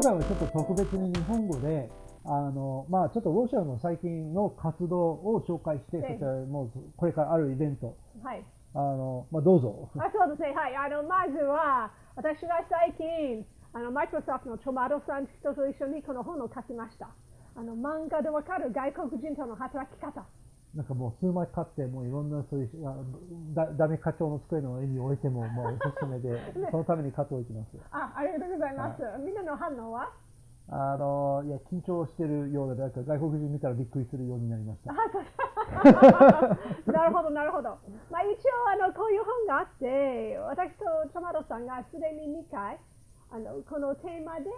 今回はちょっと特別に日本語で、あの、まあちょっとロシアの最近の活動を紹介して、ええそしてもうこれからあるイベント、はい。あの、まあどうぞ。あそうですね。はい。あの、まずは、私が最近、あの、マイクロソフトのトマトさん人と一緒にこの本を書きました。あの、漫画でわかる外国人との働き方。なんかもう数枚買って、もういろんなそういう、あだダメ課長の机の上に置いても、もうおすすめで、そのために買っておきます。あ、ありがとうございます。みんなの反応はあの、いや、緊張してるようで、なんか外国人見たらびっくりするようになりました なるほど、なるほど。まあ、一応あの、こういう本があって、私とトマトさんがすでに2回、あのこのテーマで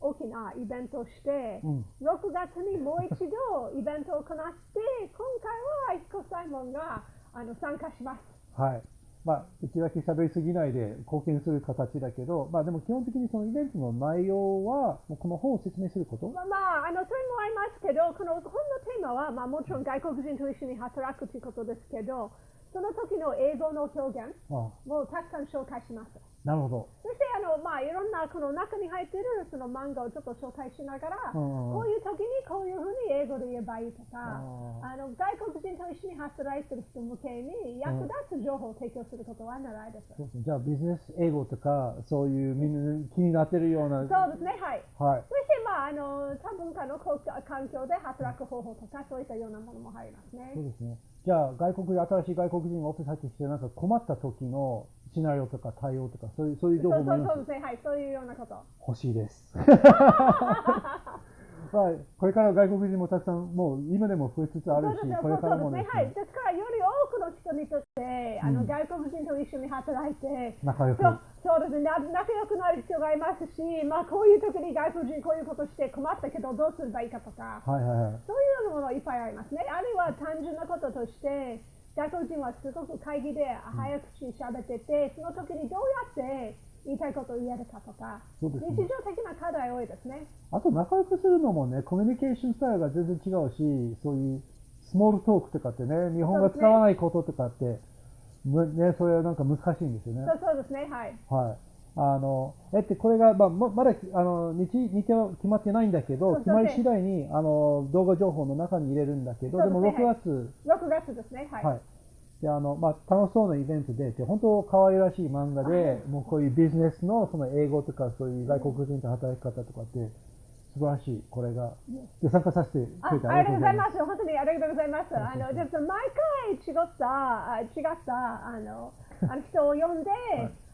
大きなイベントをして、うん。6月にもう一度イベントを行って、今回は一子サイモンがあの参加します。はい。まあ、うちだけ喋りすぎないで貢献する形だけど、まあでも基本的にそのイベントの内容は、もうこの本を説明すること？まあ、まあ、あのそれもありますけど、この本のテーマは、まあ、もちろん外国人と一緒に働くということですけど、その時の英語の表現あをたくさん紹介します。なるほど。そしてあの、まあ、いろんなこの中に入っているその漫画をちょっと紹介しながら、うんこういう時にこういうふうに英語で言えばいいとか、ああの外国人と一緒に働いている人向けに役立つ情報を提供することは狙いです。そうですね。じゃあビジネス英語とか、そういうみんな気になってるような、そうですね、はい。はい。そして、まあ、あの多文化の環境で働く方法とか、そういったようなものも入りますねそう。ですね。じゃあ外国、新しい外国人がオフィス入ってきて、なんか困った時のシナリオとか対応とか、そういう、そういう情そうそう報もありますそうですね、はい、そういうようなこと。欲しいです。まあ、これから外国人もたくさん、もう今でも増えつつあるしそうです、これからもね、はい。ですから、より多くの人にとって、あのうん外国人と一緒に働いて、仲良く。そうそうですね、な仲良くなる必要がありますし、まあ、こういう時に外国人こういうことして困ったけどどうすればいいかとか、はいはいはい。そういうようなものいっぱいありますね。あるいは単純なこととして、外国人はすごく会議で早口に喋ってて、その時にどうやって言いたいことを言えるかとか、ね日常的な課題多いですね。あと仲良くするのもね、コミュニケーションスタイルが全然違うし、そういうスモールトークとかってね、日本が使わないこととかって、むね、それはなんか難しいんですよね。そうそうですね、はい。はい。あの、えって、これが、まあ、ままだ、あの、日、日程は決まってないんだけど、決まり次第に、あの、動画情報の中に入れるんだけど、そうでも6ですねはい月、6月ですね、はい。はい。で、あの、まあ、楽しそうなイベントで、で本当可愛らしい漫画で、もうこういうビジネスのその英語とか、そういう外国人と働き方とかって、素晴らしい、これが。で、参加させてあくれてありがとうございす。ます。本当にありがとうございます。あの、ちょっと毎回違った、あ違った、あの、あの人を呼んで、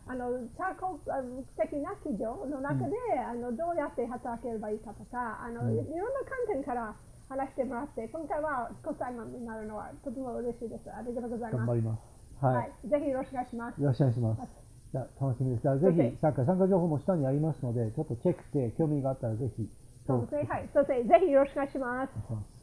あの、多国的な企業の中で、あの、どうやって働ければいいかとか、あの、うんいろんな観点から話してもらって、今回はご裁判になるのはとても嬉しいです。ありがとうございます。頑張ります。はい。はい。ぜひよろしくお願いします。よろしくお願いします。じゃあ、楽しみです。じゃあ、ぜひ、参加、参加情報も下にありますので、ちょっとチェックして、興味があったらぜひ、そうですね。はい。そして、ぜひよろしく。お願いします